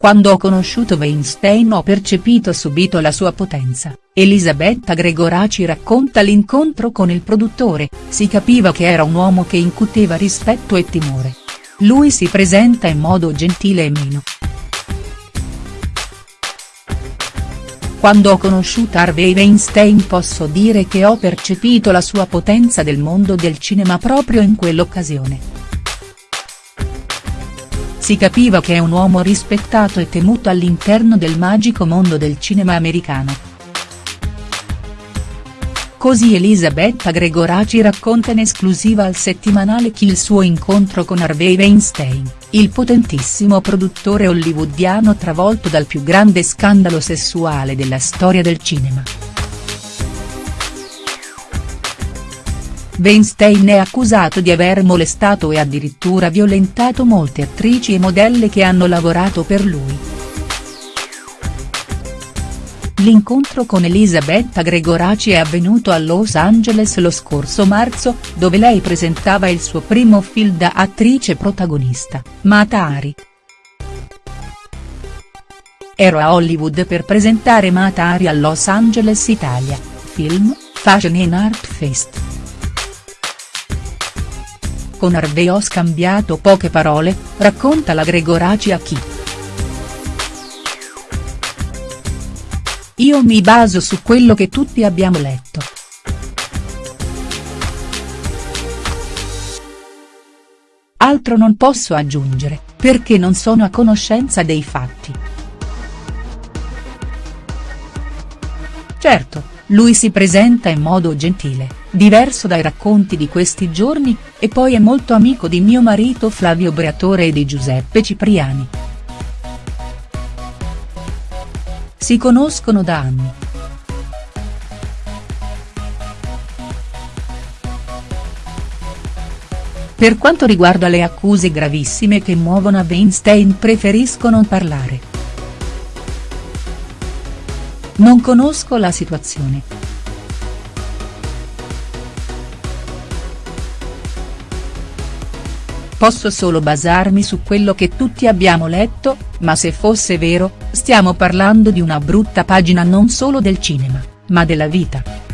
Quando ho conosciuto Weinstein ho percepito subito la sua potenza, Elisabetta Gregoraci racconta l'incontro con il produttore, si capiva che era un uomo che incuteva rispetto e timore. Lui si presenta in modo gentile e meno. Quando ho conosciuto Harvey Weinstein posso dire che ho percepito la sua potenza del mondo del cinema proprio in quell'occasione. Si capiva che è un uomo rispettato e temuto all'interno del magico mondo del cinema americano. Così Elisabetta Gregoraci racconta in esclusiva al settimanale Chi il suo incontro con Harvey Weinstein, il potentissimo produttore hollywoodiano travolto dal più grande scandalo sessuale della storia del cinema. Weinstein è accusato di aver molestato e addirittura violentato molte attrici e modelle che hanno lavorato per lui. L'incontro con Elisabetta Gregoraci è avvenuto a Los Angeles lo scorso marzo, dove lei presentava il suo primo film da attrice protagonista, Matari. Ero a Hollywood per presentare Matari a Los Angeles Italia, film, Fashion and Art Fest. Con Harvey ho scambiato poche parole, racconta la Gregoraci a chi. Io mi baso su quello che tutti abbiamo letto. Altro non posso aggiungere, perché non sono a conoscenza dei fatti. Certo, lui si presenta in modo gentile, diverso dai racconti di questi giorni, e poi è molto amico di mio marito Flavio Briatore e di Giuseppe Cipriani. Si conoscono da anni. Per quanto riguarda le accuse gravissime che muovono a Weinstein preferisco non parlare. Non conosco la situazione. Posso solo basarmi su quello che tutti abbiamo letto, ma se fosse vero, stiamo parlando di una brutta pagina non solo del cinema, ma della vita.